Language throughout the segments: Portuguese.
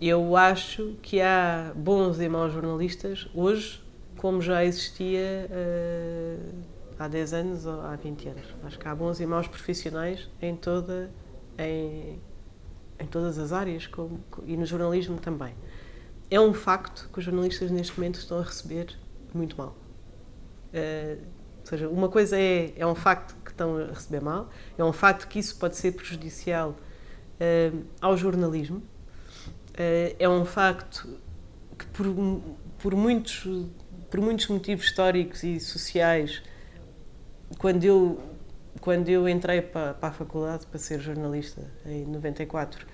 eu acho que há bons e maus jornalistas hoje, como já existia uh, há 10 anos ou há 20 anos. Acho que há bons e maus profissionais em, toda, em, em todas as áreas como, e no jornalismo também. É um facto que os jornalistas neste momento estão a receber muito mal. Uh, ou seja, uma coisa é, é um facto que estão a receber mal, é um facto que isso pode ser prejudicial uh, ao jornalismo, é um facto que por, por, muitos, por muitos motivos históricos e sociais, quando eu, quando eu entrei para, para a faculdade para ser jornalista em 94,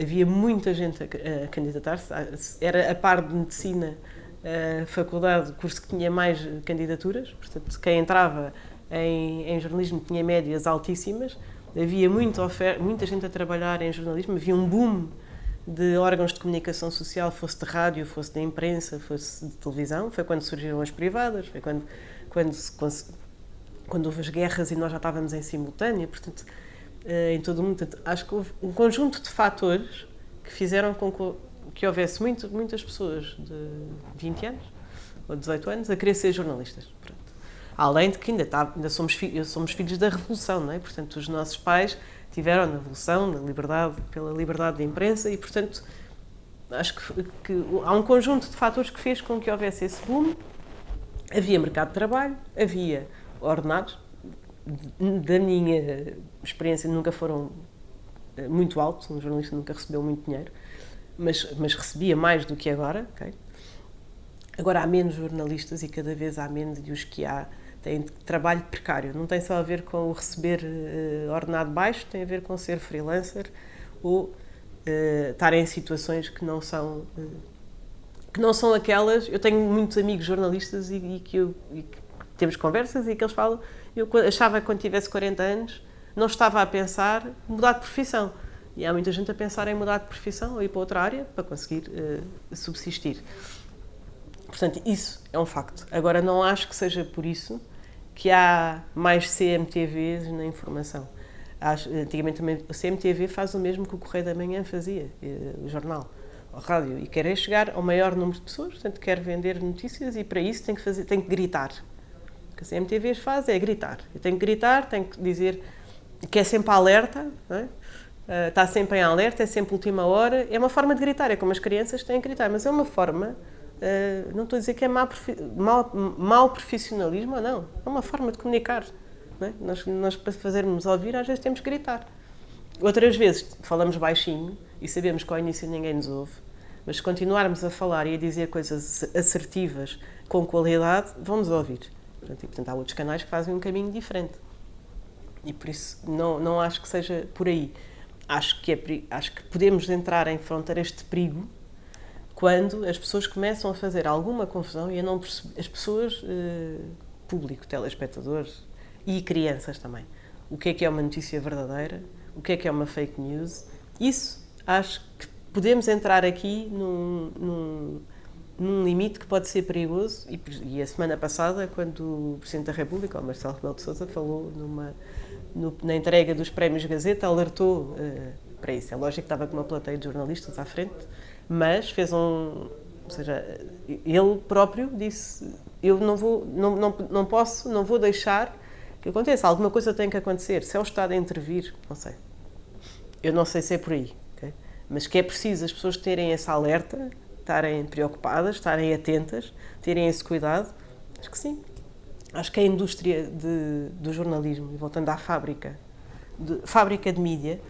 havia muita gente a, a candidatar-se, era a par de medicina a faculdade, o curso que tinha mais candidaturas, portanto, quem entrava em, em jornalismo tinha médias altíssimas, havia muito muita gente a trabalhar em jornalismo, havia um boom de órgãos de comunicação social, fosse de rádio, fosse de imprensa, fosse de televisão, foi quando surgiram as privadas, foi quando, quando, quando, houve as guerras e nós já estávamos em simultânea, portanto, eh, em todo o mundo. Portanto, acho que houve um conjunto de fatores que fizeram com que houvesse muito, muitas pessoas de 20 anos ou 18 anos a querer ser jornalistas. Pronto. Além de que ainda, está, ainda somos, fi, somos filhos da Revolução, não é? Portanto, os nossos pais tiveram na Revolução, na liberdade, pela liberdade de imprensa e, portanto, acho que, que há um conjunto de fatores que fez com que houvesse esse boom. Havia mercado de trabalho, havia ordenados. Da minha experiência, nunca foram eh, muito altos, um jornalista nunca recebeu muito dinheiro mas, mas recebia mais do que agora. Agora há menos jornalistas e cada vez há menos, e os que há têm trabalho precário. Não tem só a ver com o receber uh, ordenado baixo, tem a ver com ser freelancer ou uh, estar em situações que não são. Uh, que não são aquelas. Eu tenho muitos amigos jornalistas e, e que, eu, e que temos conversas e que eles falam. Eu achava que quando tivesse 40 anos não estava a pensar mudar de profissão e há muita gente a pensar em mudar de profissão ou ir para outra área para conseguir uh, subsistir. Portanto, isso é um facto. Agora, não acho que seja por isso que há mais CMTVs na informação. Antigamente também o CMTV faz o mesmo que o Correio da Manhã fazia, eh, o jornal, a rádio, e quer é chegar ao maior número de pessoas, portanto quer vender notícias e para isso tem que, fazer, tem que gritar. O que a CMTV faz é gritar. Eu tenho que gritar, tenho que dizer que é sempre alerta, é? uh, está sempre em alerta, é sempre última hora. É uma forma de gritar, é como as crianças têm que gritar, mas é uma forma, uh, não estou a dizer que é mau, mau, mau profissionalismo ou não, é uma forma de comunicar. É? Nós, nós, para fazermos ouvir, às vezes temos que gritar. Outras vezes falamos baixinho e sabemos que ao início ninguém nos ouve, mas se continuarmos a falar e a dizer coisas assertivas com qualidade, vão-nos ouvir. Portanto, e, portanto, há outros canais que fazem um caminho diferente. E por isso não, não acho que seja por aí acho que, é, acho que podemos entrar em fronteiras de perigo quando as pessoas começam a fazer alguma confusão e a não perceber, as pessoas, eh, público, telespectadores e crianças também, o que é que é uma notícia verdadeira, o que é que é uma fake news, isso acho que podemos entrar aqui num, num, num limite que pode ser perigoso. E, e, a semana passada, quando o Presidente da República, o Marcelo Rebelo de Sousa, falou numa no, na entrega dos prémios Gazeta, alertou uh, para isso. É lógico que estava com uma plateia de jornalistas à frente, mas fez um. Ou seja, ele próprio disse: Eu não vou, não, não, não posso, não vou deixar que aconteça. Alguma coisa tem que acontecer. Se é o Estado a intervir, não sei. Eu não sei se é por aí. Okay? Mas que é preciso as pessoas terem essa alerta, estarem preocupadas, estarem atentas, terem esse cuidado. Acho que sim acho que a indústria de, do jornalismo, e voltando à fábrica, de, fábrica de mídia,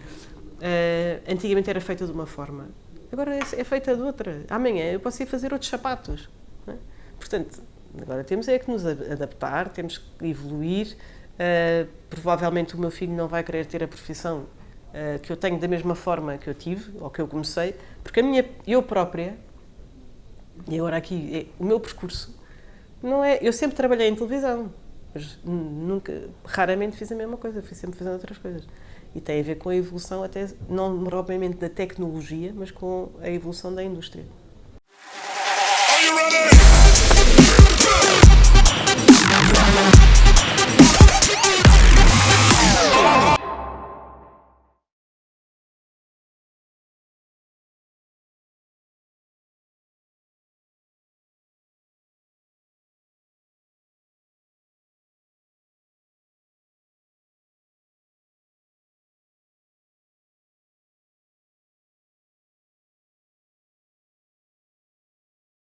uh, antigamente era feita de uma forma, agora é, é, feita de outra. Amanhã eu posso ir fazer outros sapatos. É? Portanto, agora temos é que nos adaptar, temos que evoluir. Uh, provavelmente o meu filho não vai querer ter a profissão uh, que eu tenho da mesma forma que eu tive, ou que eu comecei, porque a minha, eu própria, e agora aqui, é, o meu percurso não é, eu sempre trabalhei em televisão, mas nunca, raramente fiz a mesma coisa, fui sempre fazendo outras coisas. E tem a ver com a evolução até, não propriamente da tecnologia, mas com a evolução da indústria.